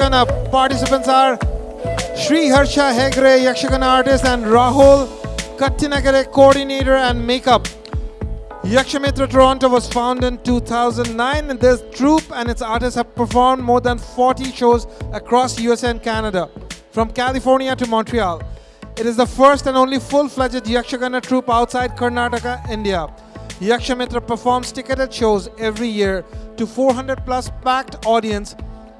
Yakshagana participants are Sri Harsha Hegre, Yakshagana artist, and Rahul Kattinagare, coordinator and makeup. Yakshamitra Toronto was founded in 2009, and this troupe and its artists have performed more than 40 shows across USA and Canada, from California to Montreal. It is the first and only full-fledged Yakshagana troupe outside Karnataka, India. Yakshamitra performs ticketed shows every year to 400 plus packed audience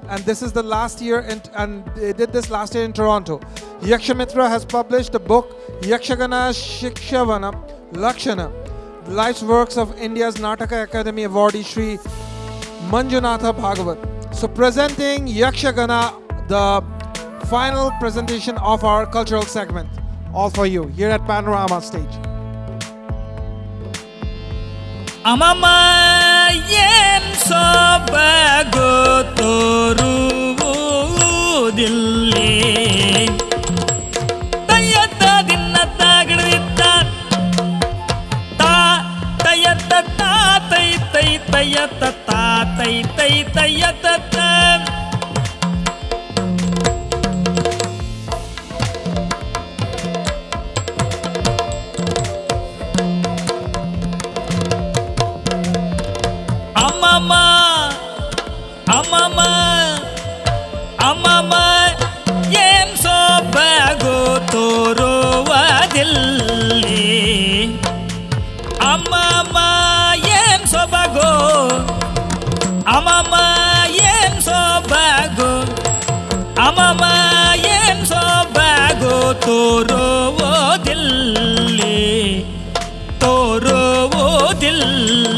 and this is the last year, in, and they did this last year in Toronto. Yakshamitra has published a book, Yakshagana Shikshavana Lakshana, Life's Works of India's Nataka Academy awardee Sri Manjunatha Bhagavat. So presenting Yakshagana, the final presentation of our cultural segment, all for you, here at Panorama Stage. Amama! yen sobago toru dillen ಅಮ್ಮಮ್ಮ ಅಮ್ಮಮ್ಮ ಏನ್ ಸೊಬಗು ತೋರುವುದಿಲ್ಲಿ ಅಮ್ಮಮ್ಮ ಏನ್ ಸೊಬಗು ಅಮ್ಮಮ್ಮ ಏನ್ ಸೊಬಗು ಅಮ್ಮಮ್ಮ ಏನ್ ಸೊಬಗು ತೋರುವುದಿಲ್ಲಿ ತೋರುವುದಿಲ್ಲಿ ನೇತ್ರ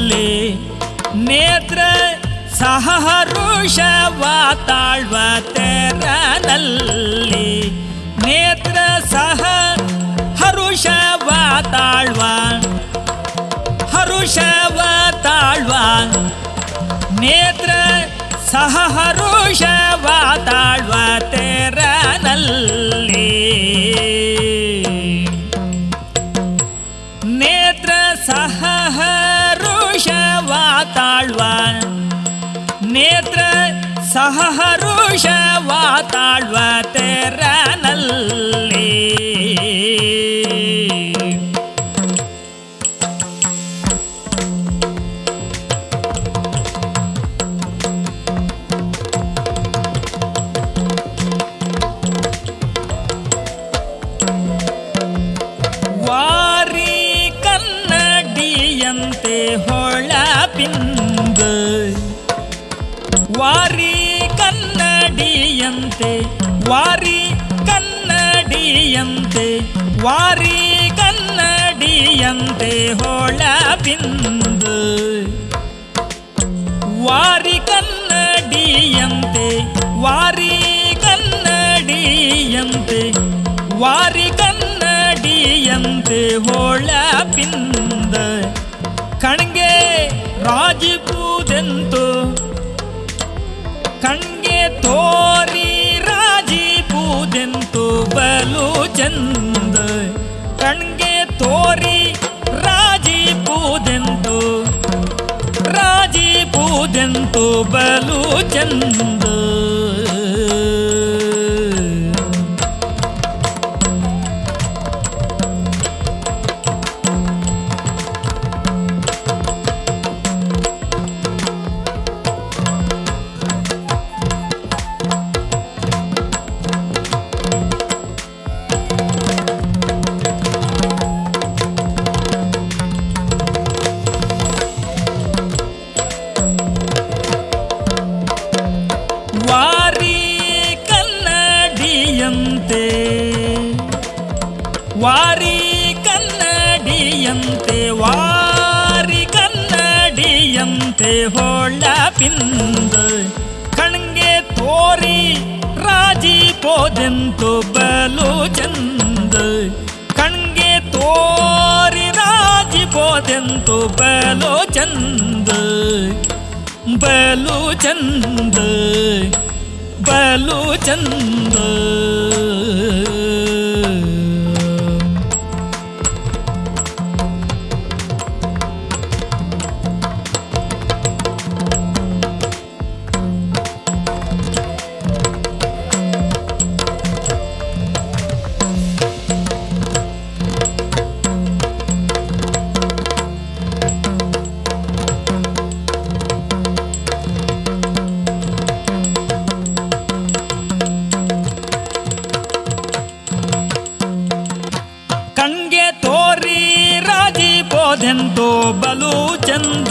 ಸಹರುಷವ ತಾಳ್ವ ತೆರನಲ್ಲಿ ನೇತ್ರ ಸಹ ಹರುಷವ ತಾಳ್ವ ಹರುಷವ ತಾಳ್ವ ನೇತ್ರ ಸಹ ಹರುಷವ ತಾಳ್ವ ತೆರನಲ್ಲಿ ನೇತ್ರ ಸಹ ಹರುಷವ ತಾಳ್ವ ನೇತ್ರ ಸಹ ಹರುಷವ ತಾಳ್ವ ತೆರನಲ್ಲಿ ವಾರಿ ಕನ್ನಡಿಯಂತೆ ಹೊಳಪಿಂದು ವಾರಿ ಕನ್ನಡಿಯಂತೆ ವಾರಿ ಕನ್ನಡಿಯಂತೆ ವಾರಿ ಕನ್ನಡಿಯಂತೆ ಹೊಳಪಿಂದು ವಾರಿ ಕನ್ನಡಿಯಂತೆ ವಾರಿ ಕನ್ನಡಿಯಂತೆ ವಾರಿ ಕನ್ನಡಿಯಂತೆ ಹೊಳಪಿಂದ ಕಣ್ಗೆ ರಾಜಿಪೂದೆಂತು ಕಣ್ಗೆ ರಾಜಿ ಪೂಜೆಂತು ಬಲು ಚಂದ. ಕಣ್ಗೆ ತೋರಿ ರಾಜಿಪೂದೆಂತು ರಾಜಿಪೂದೆಂತು ಬಲು ಚಂದ. ಕನ್ನಡಿಯಂತೆ ವಾರಿ ಕನ್ನಡಿಯಂತೆ ವಾರಿ ಕನ್ನಡಿಯಂತೆ ಹೊಳಪಿಂದ ಕಣ್ಗೆ ತೋರಿ ರಾಜಿ ಪೋದೆಂತು ಬಲು ಚಂದ ಕಣ್ಗೆ ತೋರಿ ರಾಜಿ ಪೋದೆಂತು ಬಲು ಚಂದ ಬಲು ಚಂದ ಬಲು ಚಂದ दो बलू चंद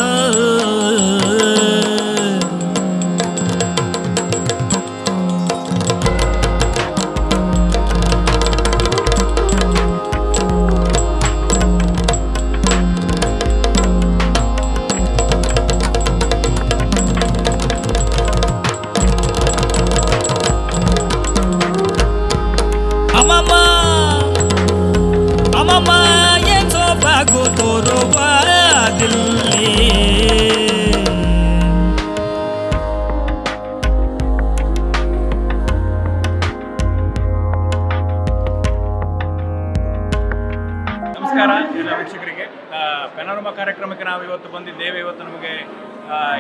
ಇವತ್ತು ಬಂದಿದ್ದೇವೆ. ಇವತ್ತು ನಮಗೆ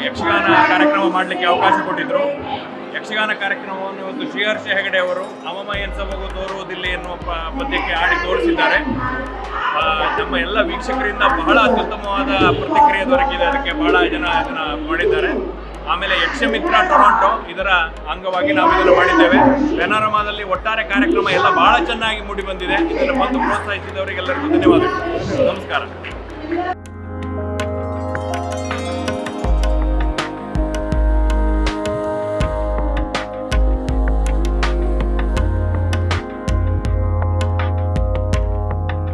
ಯಕ್ಷಗಾನ ಕಾರ್ಯಕ್ರಮ ಮಾಡಲಿಕ್ಕೆ ಅವಕಾಶ ಕೊಟ್ಟಿದ್ದರು ಯಕ್ಷಗಾನ ಕಾರ್ಯಕ್ರಮವನ್ನು ಇವತ್ತು ಶ್ರೀಹರ್ಷ ಹೆಗಡೆ ಅವರು ಅಮ್ಮಮ ಎನ್ ಸಮಗು ತೋರುವುದಿಲ್ಲ ಎನ್ನುವ ಪದ್ಯಕ್ಕೆ ಆಡಿ ತೋರಿಸಿದ್ದಾರೆ. ನಮ್ಮ ಎಲ್ಲ ವೀಕ್ಷಕರಿಂದ ಬಹಳ ಅತ್ಯುತ್ತಮವಾದ ಪ್ರತಿಕ್ರಿಯೆ ದೊರಕಿದೆ. ಅದಕ್ಕೆ ಬಹಳ ಜನ ಅದನ್ನು ಮಾಡಿದ್ದಾರೆ. ಆಮೇಲೆ ಯಕ್ಷಮಿತ್ರ ಟೊರಾಂಟೊ ಇದರ ಅಂಗವಾಗಿ ನಾವು ಇದನ್ನು ಮಾಡಿದ್ದೇವೆ. ಪೆನಾರಮಾದಲ್ಲಿ ಒಟ್ಟಾರೆ ಕಾರ್ಯಕ್ರಮ ಎಲ್ಲ ಬಹಳ ಚೆನ್ನಾಗಿ ಮೂಡಿ ಬಂದಿದೆ. ಇದನ್ನು ಬಂದು ಪ್ರೋತ್ಸಾಹಿಸಿದವರಿಗೆಲ್ಲರಿಗೂ ಧನ್ಯವಾದಗಳು. ನಮಸ್ಕಾರ. Yeah.